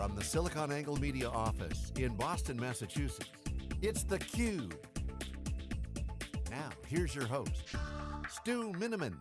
From the SiliconANGLE Media office in Boston, Massachusetts, it's theCUBE. Now, here's your host, Stu Miniman.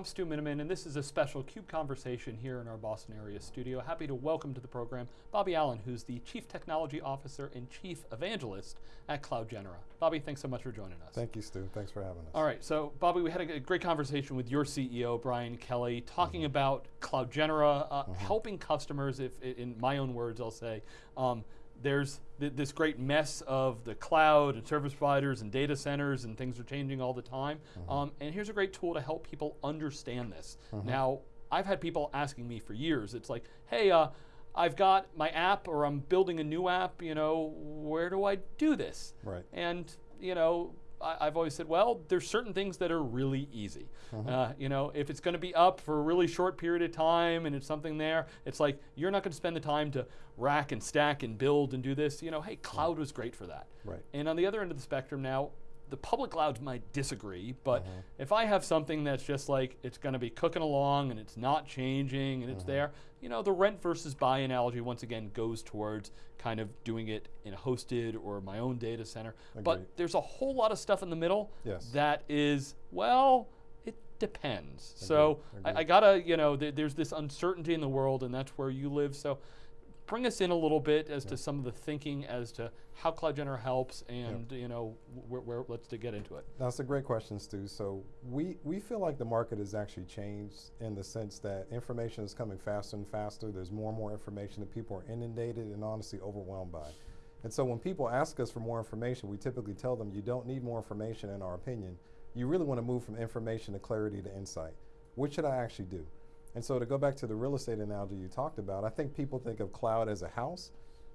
I'm Stu Miniman, and this is a special CUBE conversation here in our Boston area studio. Happy to welcome to the program Bobby Allen, who's the Chief Technology Officer and Chief Evangelist at Cloud CloudGenera. Bobby, thanks so much for joining us. Thank you, Stu. Thanks for having us. All right, so Bobby, we had a, great conversation with your CEO, Brian Kelly, talking mm -hmm. about CloudGenera, uh, mm -hmm. helping customers, if in my own words I'll say, um, there's th this great mess of the cloud and service providers and data centers and things are changing all the time. Mm -hmm. um, and here's a great tool to help people understand this. Mm -hmm. Now, I've had people asking me for years, it's like, hey, uh, I've got my app or I'm building a new app, you know, where do I do this? Right. And, you know, I, have always said, well, there's certain things that are really easy. Uh-huh. Uh, you know, if it's going to be up for a really short period of time and it's something there, it's like you're not going to spend the time to rack and stack and build and do this. You know, hey, cloud was great for that. Right. And on the other end of the spectrum now, the public clouds might disagree, but uh -huh. if I have something that's just like it's going to be cooking along and it's not changing and it's uh -huh. there, you know, the rent versus buy analogy once again goes towards kind of doing it in a hosted or my own data center. Agreed. But there's a whole lot of stuff in the middle yes. that is, well, it depends. Agreed. So Agreed. I, I, gotta, you know, th there's this uncertainty in the world and that's where you live. So bring us in a little bit as yeah. to some of the thinking as to how CloudGenera helps and yeah. you know, where, where, let's to get into it. That's a great question, Stu. So we, we feel like the market has actually changed in the sense that information is coming faster and faster. There's more and more information that people are inundated and honestly overwhelmed by. And so when people ask us for more information, we typically tell them you don't need more information in our opinion. You really want to move from information to clarity to insight. What should I actually do? And so to go back to the real estate analogy you talked about, I think people think of cloud as a house.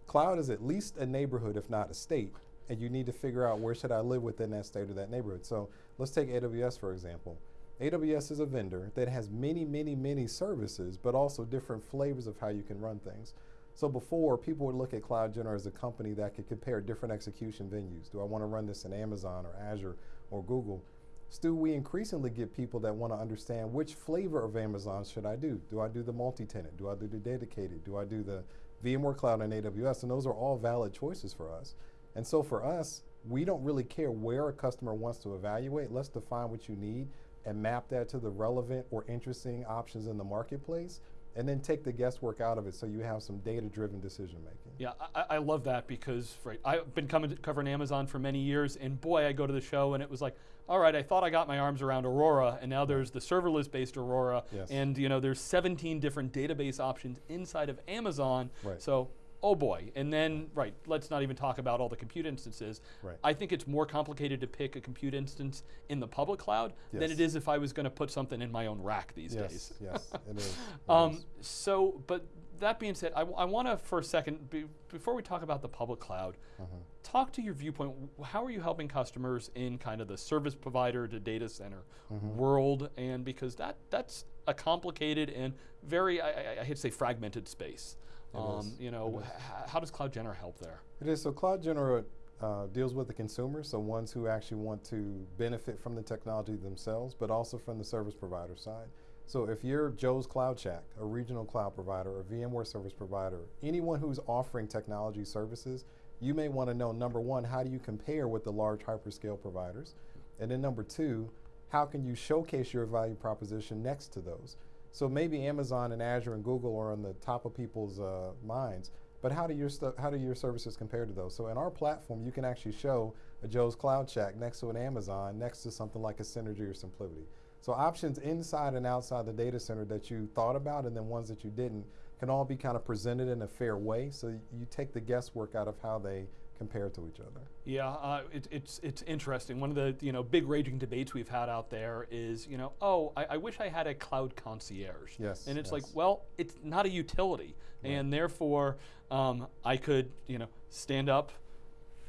Cloud is at least a neighborhood, if not a state, and you need to figure out where should I live within that state or that neighborhood. So let's take AWS for example. AWS is a vendor that has many, many, many services, but also different flavors of how you can run things. So before, people would look at CloudGenera as a company that could compare different execution venues. Do I want to run this in Amazon or Azure or Google? Stu, we increasingly get people that want to understand which flavor of Amazon should I do? Do I do the multi-tenant? Do I do the dedicated? Do I do the VMware Cloud and AWS? And those are all valid choices for us. And so for us, we don't really care where a customer wants to evaluate. Let's define what you need and map that to the relevant or interesting options in the marketplace and then take the guesswork out of it so you have some data-driven decision making. Yeah, I, I, love that because right, I've been coming covering Amazon for many years and boy, I go to the show and it was like, all right, I thought I got my arms around Aurora and now there's the serverless based Aurora yes. and you know there's 17 different database options inside of Amazon. Right. So oh boy. And then, right, let's not even talk about all the compute instances. Right. I think it's more complicated to pick a compute instance in the public cloud yes. than it is if I was going to put something in my own rack these yes, days. Yes, it is. It um, is. So, but that being said, I, I want to for a second, be, before we talk about the public cloud, uh -huh. talk to your viewpoint. How are you helping customers in kind of the service provider to data center uh mm-hmm. world? And because that that's a complicated and very, I, I, I hate to say fragmented space. Um, you know, how does CloudGenera help there? It is, so CloudGenera uh, deals with the consumers, so ones who actually want to benefit from the technology themselves, but also from the service provider side. So if you're Joe's Cloud Shack, a regional cloud provider, a VMware service provider, anyone who's offering technology services, you may want to know, number one, how do you compare with the large hyperscale providers? And then number two, how can you showcase your value proposition next to those? So maybe Amazon and Azure and Google are on the top of people's uh, minds, but how do your how do your services compare to those? So in our platform, you can actually show a Joe's Cloud Shack next to an Amazon, next to something like a Synergy or SimpliVity. So options inside and outside the data center that you thought about and then ones that you didn't can all be kind of presented in a fair way. So you take the guesswork out of how they compare to each other. Yeah, uh, it, it's it's interesting. One of the you know big raging debates we've had out there is you know oh I, I wish I had a cloud concierge. Yes. And it's yes. like well it's not a utility, right. and therefore um, I could you know stand up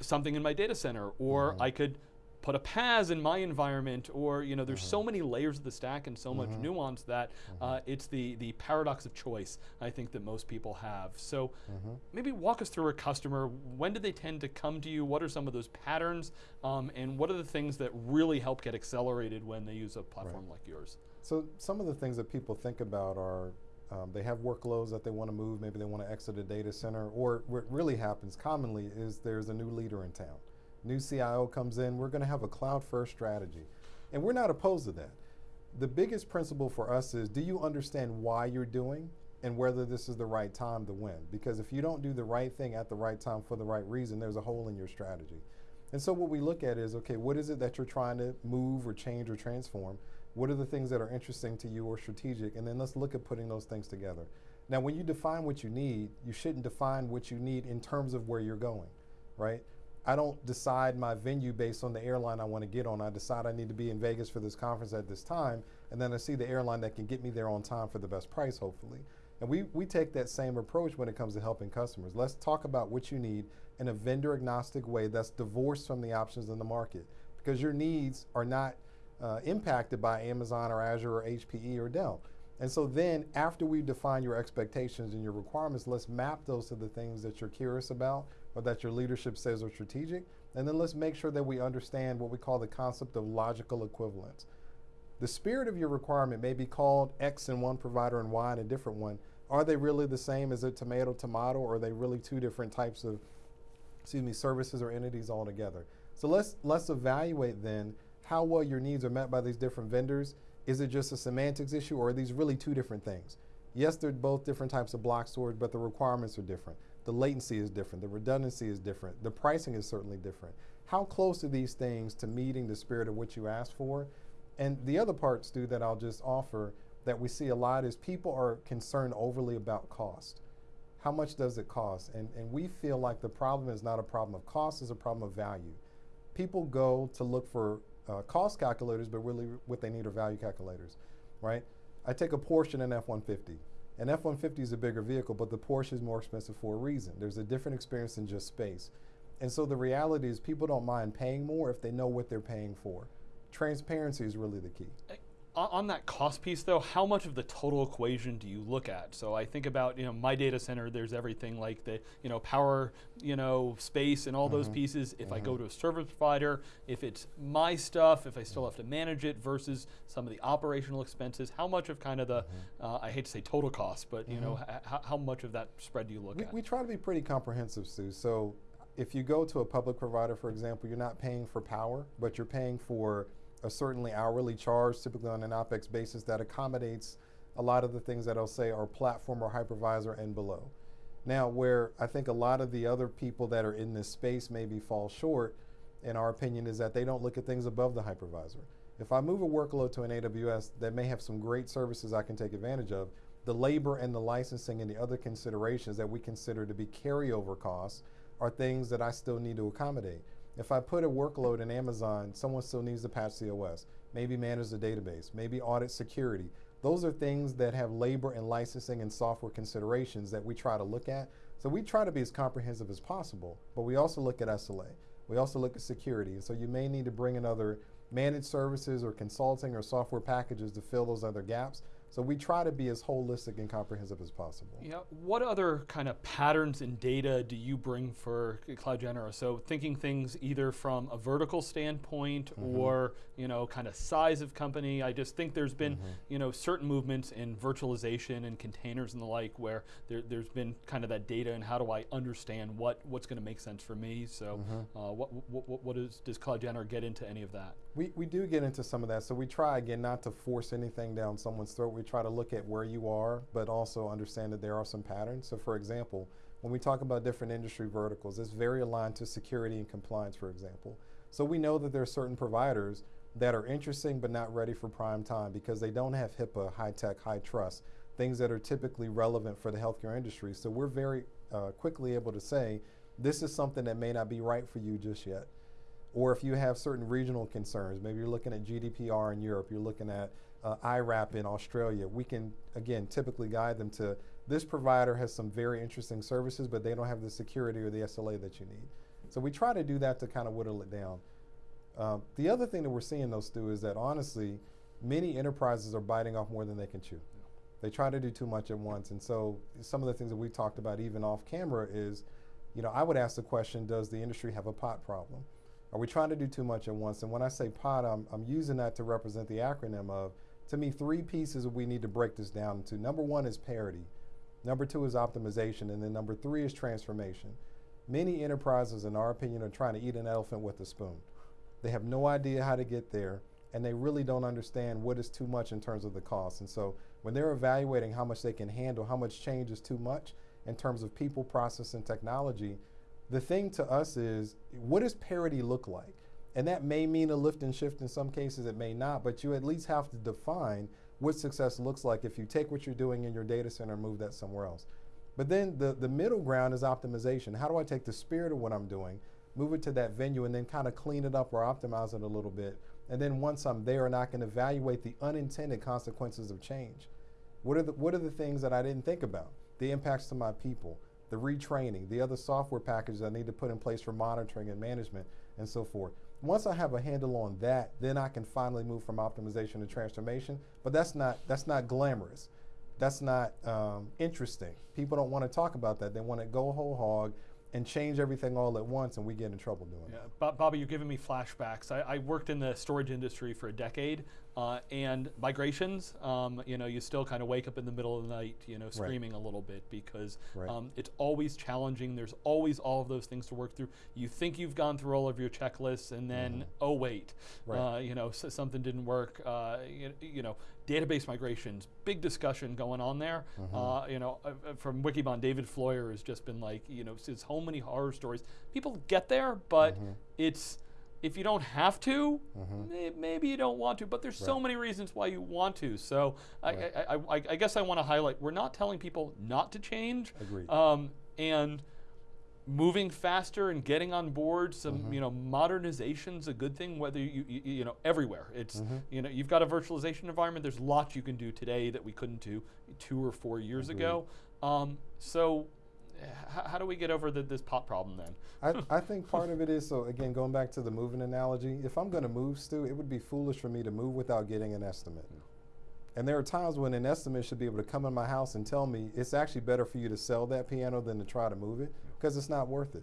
something in my data center, or mm -hmm. I could put a PaaS in my environment, or you know, there's mm -hmm. so mm-hmm. many layers of the stack and so mm -hmm. much mm-hmm. nuance that mm -hmm. uh, it's the the paradox of choice. I think that most people have. So mm-hmm. maybe walk us through a customer. When do they tend to come to you? What are some of those patterns, um, and what are the things that really help get accelerated when they use a platform right. like yours? So some of the things that people think about are um, they have workloads that they want to move, maybe they want to exit a data center, or what really happens commonly is there's a new leader in town. New CIO comes in, we're going to have a cloud first strategy. And we're not opposed to that. The biggest principle for us is do you understand why you're doing and whether this is the right time to win? Because if you don't do the right thing at the right time for the right reason, there's a hole in your strategy. And so what we look at is okay, what is it that you're trying to move or change or transform? What are the things that are interesting to you or strategic? And then let's look at putting those things together. Now, when you define what you need, you shouldn't define what you need in terms of where you're going, right? I don't decide my venue based on the airline I want to get on. I decide I need to be in Vegas for this conference at this time, and then I see the airline that can get me there on time for the best price, hopefully. And we, we take that same approach when it comes to helping customers. Let's talk about what you need in a vendor agnostic way that's divorced from the options in the market because your needs are not uh, impacted by Amazon or Azure or HPE or Dell. And so then after we define your expectations and your requirements, let's map those to the things that you're curious about or that your leadership says are strategic. And then let's make sure that we understand what we call the concept of logical equivalence. The spirit of your requirement may be called X in one provider and Y in a different one. Are they really the same? Is it tomato, tomato, or are they really two different types of, excuse me, services or entities altogether? So let's, let's evaluate then how well your needs are met by these different vendors. Is it just a semantics issue or are these really two different things? Yes, they're both different types of block storage, but the requirements are different. The latency is different, the redundancy is different, the pricing is certainly different. How close are these things to meeting the spirit of what you asked for? And the other part, Stu, that I'll just offer that we see a lot is people are concerned overly about cost. How much does it cost? And, and we feel like the problem is not a problem of cost, it's a problem of value. People go to look for uh, cost calculators, but really what they need are value calculators, right? I take a and an F-150. An F-150 is a bigger vehicle, but the Porsche is more expensive for a reason. There's a different experience than just space. And so the reality is people don't mind paying more if they know what they're paying for. Transparency is really the key uh, on that cost piece though, how much of the total equation do you look at? So I think about, you know, my data center, there's everything like the, you know, power, you know, space and all mm -hmm. those mm-hmm. pieces. If mm -hmm. I go mm-hmm. to a service provider, if it's my stuff, if I still have to manage it versus some of the operational expenses, how much of kind of the, mm -hmm. uh, I hate to say total cost, but you know, how much of that spread do you look we, at? We try to be pretty comprehensive, Stu. So if you go to a public provider, for example, you're not paying for power, but you're paying for a certainly hourly charge, typically on an OPEX basis, that accommodates a lot of the things that I'll say are platform or hypervisor and below. Now, where I think a lot of the other people that are in this space maybe fall short, in our opinion, is that they don't look at things above the hypervisor. If I move a workload to an AWS that may have some great services I can take advantage of, the labor and the licensing and the other considerations that we consider to be carryover costs are things that I still need to accommodate. If I put a workload in Amazon, someone still needs to patch the OS, maybe manage the database, maybe audit security. Those are things that have labor and licensing and software considerations that we try to look at. So we try to be as comprehensive as possible, but we also look at SLA. We also look at security. So you may need to bring in other managed services or consulting or software packages to fill those other gaps. So we try to be as holistic and comprehensive as possible. Yeah. What other kind of patterns in data do you bring for CloudGenera? So thinking things either from a vertical standpoint mm -hmm. or you know kind of size of company. I just think there's been mm -hmm. you know certain movements in virtualization and containers and the like where there, has been kind of that data and how do I understand what what's going to make sense for me. So mm -hmm. uh, what, what, what is, does CloudGenera get into any of that? We, we do get into some of that. So we try again not to force anything down someone's throat. We try to look at where you are, but also understand that there are some patterns. So for example, when we talk about different industry verticals, it's very aligned to security and compliance, for example. So we know that there are certain providers that are interesting but not ready for prime time because they don't have HIPAA, HITECH, high trust, things that are typically relevant for the healthcare industry. So we're very uh, quickly able to say, this is something that may not be right for you just yet. Or if you have certain regional concerns, maybe you're looking at GDPR in Europe, you're looking at uh, IRAP in Australia, we can, again, typically guide them to this provider has some very interesting services, but they don't have the security or the SLA that you need. So we try to do that to kind of whittle it down. Um, the other thing that we're seeing though, Stu, is that honestly, many enterprises are biting off more than they can chew. They try to do too much at once. And so some of the things that we talked about even off camera is, you know, I would ask the question, does the industry have a pot problem? Are we trying to do too much at once? And when I say POT, I'm, I'm using that to represent the acronym of to me, three pieces we need to break this down into. Number one is parity. Number two is optimization. And then number three is transformation. Many enterprises, in our opinion, are trying to eat an elephant with a spoon. They have no idea how to get there, and they really don't understand what is too much in terms of the cost. And so when they're evaluating how much they can handle, how much change is too much in terms of people, process, and technology, the thing to us is what does parity look like? And that may mean a lift and shift in some cases, it may not, but you at least have to define what success looks like if you take what you're doing in your data center and move that somewhere else. But then the, the middle ground is optimization. How do I take the spirit of what I'm doing, move it to that venue, and then kind of clean it up or optimize it a little bit? And then once I'm there, and I can evaluate the unintended consequences of change. What are the, what are the things that I didn't think about? The impacts to my people, the retraining, the other software packages I need to put in place for monitoring and management, and so forth. Once I have a handle on that, then I can finally move from optimization to transformation. But that's not that's not glamorous. That's not um, interesting. People don't want to talk about that. They want to go whole hog and change everything all at once, and we get in trouble doing yeah. it. Bobby, you're giving me flashbacks. I, I worked in the storage industry for a decade, uh, and migrations, um, you know, you still kind of wake up in the middle of the night, you know, screaming right. a little bit because right. um, it's always challenging. There's always all of those things to work through. You think you've gone through all of your checklists, and then mm-hmm. oh wait, right. uh, you know, so something didn't work. Uh, you, you, know, database migrations, big discussion going on there. Mm-hmm. Uh, you know, uh, uh, from Wikibon, David Floyer has just been like, you know, so many horror stories. People get there, but mm-hmm. it's if you don't have to, mm-hmm. may, maybe you don't want to, but there's right. so many reasons why you want to. So right. I, I, I, I, guess I want to highlight we're not telling people not to change. Agreed. Um, and moving faster and getting on board some mm-hmm. you know modernization's a good thing whether you you, you know everywhere it's mm-hmm. you know you've got a virtualization environment there's lots you can do today that we couldn't do two or four years Agreed. ago um, so how do we get over the, this pot problem then? I, I, think part of it is so again going back to the moving analogy. If I'm going to move, Stu, it would be foolish for me to move without getting an estimate. And there are times when an estimate should be able to come in my house and tell me it's actually better for you to sell that piano than to try to move it because it's not worth it.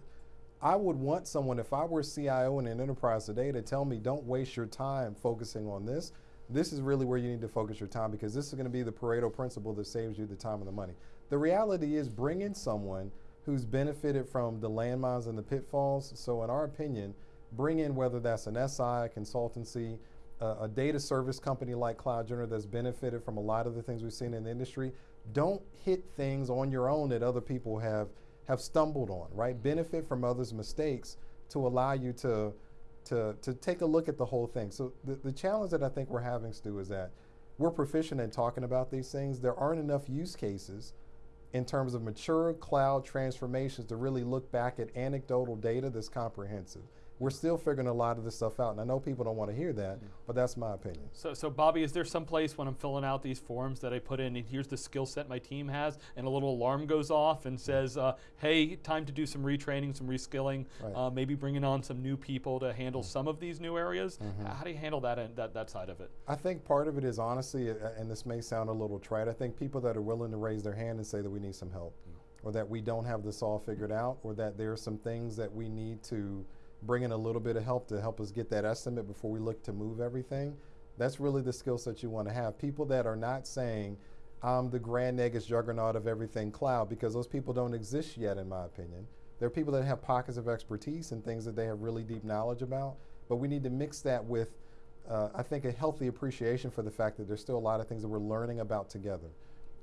I would want someone, if I were CIO in an enterprise today, to tell me don't waste your time focusing on this. This is really where you need to focus your time because this is going to be the Pareto principle that saves you the time and the money. The reality is bring in someone who's benefited from the landmines and the pitfalls. So in our opinion, bring in whether that's an SI, a consultancy, a data service company like CloudGenera that's benefited from a lot of the things we've seen in the industry. Don't hit things on your own that other people have have stumbled on, right? Benefit from others' mistakes to allow you to to to take a look at the whole thing. So the, the challenge that I think we're having, Stu, is that we're proficient in talking about these things. There aren't enough use cases in terms of mature cloud transformations to really look back at anecdotal data that's comprehensive we're still figuring a lot of this stuff out. And I know people don't want to hear that, yeah. but that's my opinion. So, so Bobby, is there some place when I'm filling out these forms that I put in, and here's the skill set my team has, and a little alarm goes off and says, uh, hey, time to do some retraining, some reskilling, right. uh, maybe bringing on some new people to handle mm-hmm. some of these new areas? Mm-hmm. How do you handle that, that, that side of it? I think part of it is honestly, and this may sound a little trite, I think people that are willing to raise their hand and say that we need some help. Mm-hmm. Or that we don't have this all figured out, or that there are some things that we need to bring in a little bit of help to help us get that estimate before we look to move everything. That's really the skill set you want to have. People that are not saying, I'm the grand negus juggernaut of everything cloud, because those people don't exist yet, in my opinion. There are people that have pockets of expertise and things that they have really deep knowledge about, but we need to mix that with, uh, I think, a healthy appreciation for the fact that there's still a lot of things that we're learning about together.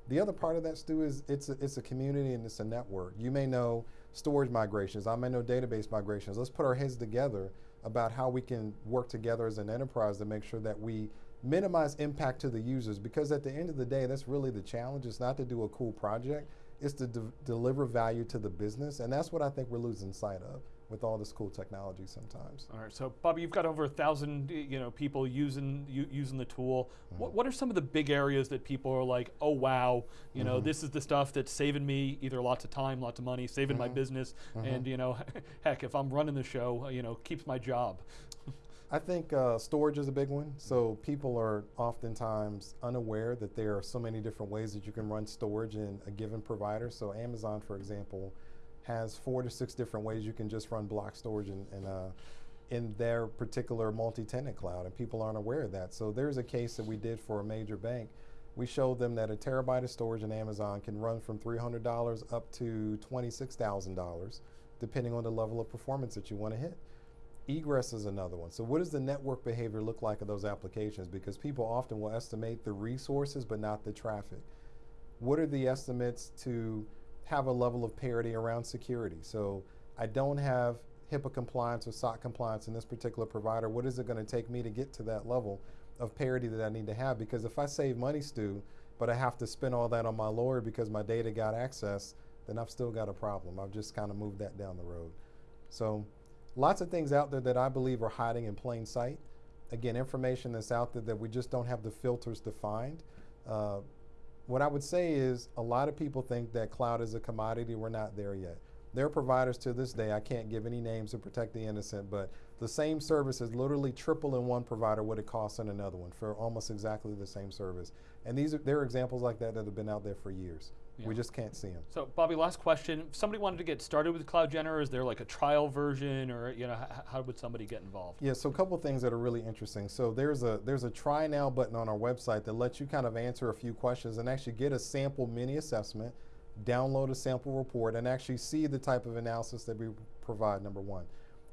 The other part of that, Stu, is it's a, it's a community and it's a network. You may know storage migrations, I may know database migrations. Let's put our heads together about how we can work together as an enterprise to make sure that we minimize impact to the users because at the end of the day, that's really the challenge. It's not to do a cool project, it's to de deliver value to the business. And that's what I think we're losing sight of with all this cool technology sometimes. All right, so Bobby, you've got over a thousand, you know, people using using the tool. Mm-hmm. What, what are some of the big areas that people are like, oh wow, you mm-hmm. know, this is the stuff that's saving me either lots of time, lots of money, saving mm-hmm. my business, mm-hmm. and you know, heck, if I'm running the show, you know, keeps my job. I think uh, storage is a big one. So people are oftentimes unaware that there are so many different ways that you can run storage in a given provider. So Amazon, for example has four to six different ways you can just run block storage in, in, uh, in their particular multi-tenant cloud, and people aren't aware of that. So there's a case that we did for a major bank. We showed them that a terabyte of storage in Amazon can run from $300 up to $26,000, depending on the level of performance that you want to hit. Egress is another one. So what does the network behavior look like of those applications? Because people often will estimate the resources, but not the traffic. What are the estimates to have a level of parity around security? So I don't have HIPAA compliance or SOC compliance in this particular provider. What is it going to take me to get to that level of parity that I need to have? Because if I save money, Stu, but I have to spend all that on my lawyer because my data got access, then I've still got a problem. I've just kind of moved that down the road. So lots of things out there that I believe are hiding in plain sight. Again, information that's out there that we just don't have the filters to find. Uh, what I would say is a lot of people think that cloud is a commodity. We're not there yet. There are providers to this day, I can't give any names to protect the innocent, but the same service is literally triple in one provider what it costs in another one for almost exactly the same service. And these are, there are examples like that that have been out there for years. Yeah. We just can't see them. So, Bobby, last question. If somebody wanted to get started with CloudGenera, is there like a trial version, or you know, how would somebody get involved? Yeah, so a couple things that are really interesting. So there's a there's a try now button on our website that lets you kind of answer a few questions and actually get a sample mini assessment, download a sample report, and actually see the type of analysis that we provide. Number one.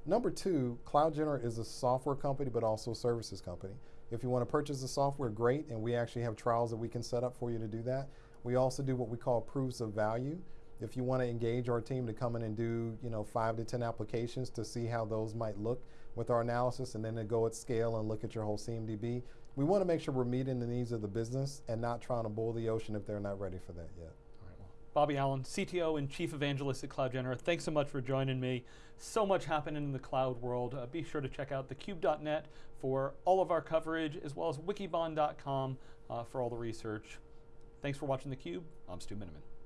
Number two, CloudGenera is a software company, but also a services company. If you want to purchase the software, great, and we actually have trials that we can set up for you to do that. We also do what we call proofs of value. If you want to engage our team to come in and do, you know, five to 10 applications to see how those might look with our analysis and then to go at scale and look at your whole CMDB, we want to make sure we're meeting the needs of the business and not trying to boil the ocean if they're not ready for that yet. Bobby Allen, CTO and Chief Evangelist at CloudGenera. Thanks so much for joining me. So much happening in the cloud world. Uh, be sure to check out thecube.net for all of our coverage, as well as wikibon.com uh, for all the research. Thanks for watching theCUBE. I'm Stu Miniman.